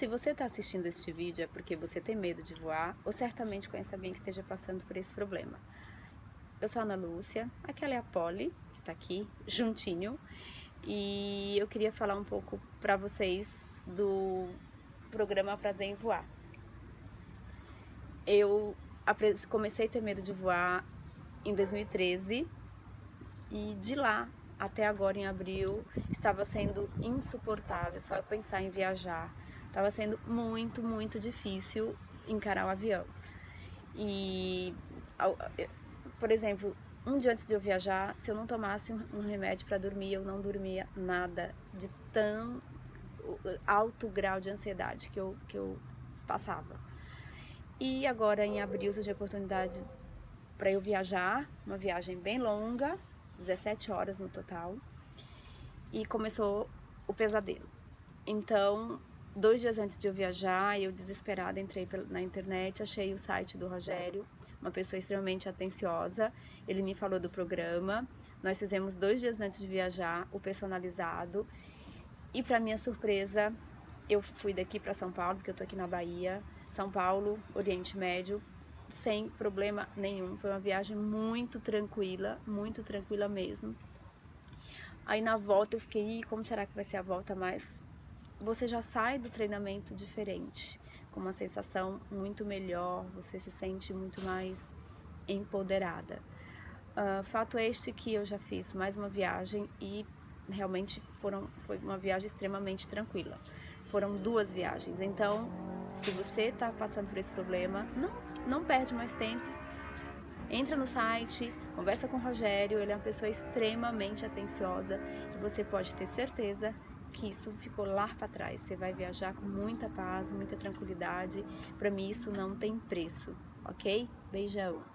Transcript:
Se você está assistindo este vídeo é porque você tem medo de voar ou certamente conhece alguém que esteja passando por esse problema. Eu sou a Ana Lúcia, aquela é a Polly, que está aqui, juntinho, e eu queria falar um pouco para vocês do programa Prazer em Voar. Eu comecei a ter medo de voar em 2013 e de lá até agora em abril estava sendo insuportável só pensar em viajar. Estava sendo muito, muito difícil encarar o avião. E, por exemplo, um dia antes de eu viajar, se eu não tomasse um remédio para dormir, eu não dormia nada de tão alto grau de ansiedade que eu, que eu passava. E agora em abril surgiu a oportunidade para eu viajar, uma viagem bem longa, 17 horas no total, e começou o pesadelo. Então, dois dias antes de eu viajar, eu desesperada entrei na internet, achei o site do Rogério, uma pessoa extremamente atenciosa. Ele me falou do programa. Nós fizemos dois dias antes de viajar o personalizado. E para minha surpresa, eu fui daqui para São Paulo, porque eu tô aqui na Bahia, São Paulo, Oriente Médio, sem problema nenhum. Foi uma viagem muito tranquila, muito tranquila mesmo. Aí na volta eu fiquei, como será que vai ser a volta? Mas você já sai do treinamento diferente, com uma sensação muito melhor, você se sente muito mais empoderada. Uh, fato este que eu já fiz mais uma viagem e realmente foram, foi uma viagem extremamente tranquila. Foram duas viagens, então se você está passando por esse problema, não, não perde mais tempo. Entra no site, conversa com o Rogério, ele é uma pessoa extremamente atenciosa e você pode ter certeza que isso ficou lá para trás. Você vai viajar com muita paz, muita tranquilidade. Para mim isso não tem preço, ok? Beijão!